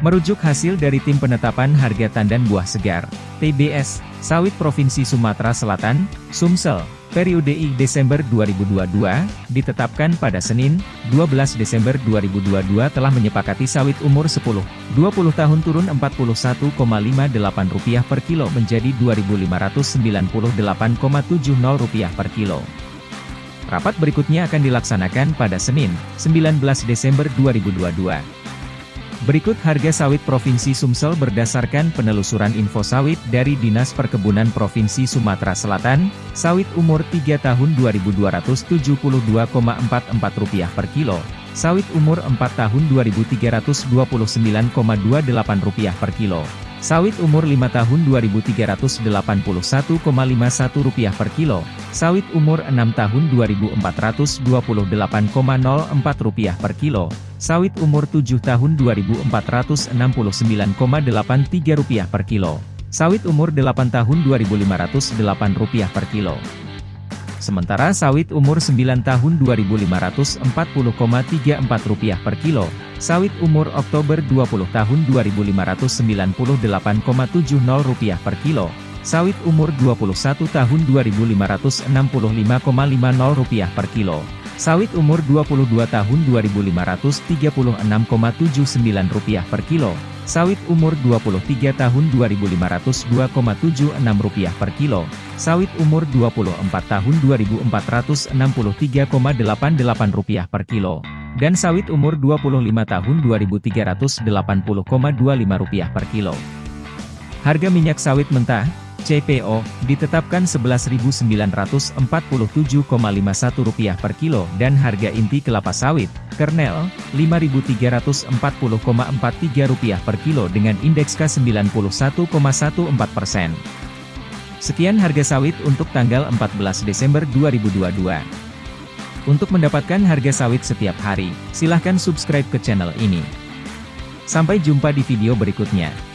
Merujuk hasil dari Tim Penetapan Harga Tandan Buah Segar, TBS, Sawit Provinsi Sumatera Selatan, Sumsel, periode I Desember 2022, ditetapkan pada Senin, 12 Desember 2022 telah menyepakati sawit umur 10, 20 tahun turun Rp41,58 per kilo menjadi Rp2.598,70 per kilo. Rapat berikutnya akan dilaksanakan pada Senin, 19 Desember 2022. Berikut harga sawit Provinsi Sumsel berdasarkan penelusuran info sawit dari Dinas Perkebunan Provinsi Sumatera Selatan, sawit umur 3 tahun Rp2.272,44 per kilo, sawit umur 4 tahun Rp2.329,28 per kilo, Sawit umur 5 tahun Rp2.381,51 per kilo, sawit umur 6 tahun Rp2.428,04 per kilo, sawit umur 7 tahun Rp2.469,83 per kilo, sawit umur 8 tahun Rp2.508 per kilo. Sementara sawit umur 9 tahun Rp2.540,34 per kilo, sawit umur Oktober 20 tahun Rp2.598,70 per kilo, sawit umur 21 tahun Rp2.565,50 per kilo, sawit umur 22 tahun Rp2.536,79 per kilo, sawit umur 23 tahun Rp2.502,76 per kilo, sawit umur 24 tahun Rp2.463,88 per kilo, dan sawit umur 25 tahun Rp2.380,25 per kilo. Harga minyak sawit mentah, CPO, ditetapkan Rp11.947,51 per kilo dan harga inti kelapa sawit, kernel, Rp5.340,43 per kilo dengan indeks K91,14 persen. Sekian harga sawit untuk tanggal 14 Desember 2022. Untuk mendapatkan harga sawit setiap hari, silahkan subscribe ke channel ini. Sampai jumpa di video berikutnya.